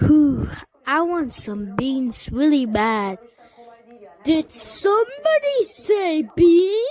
Whew, I want some beans really bad. Did somebody say beans?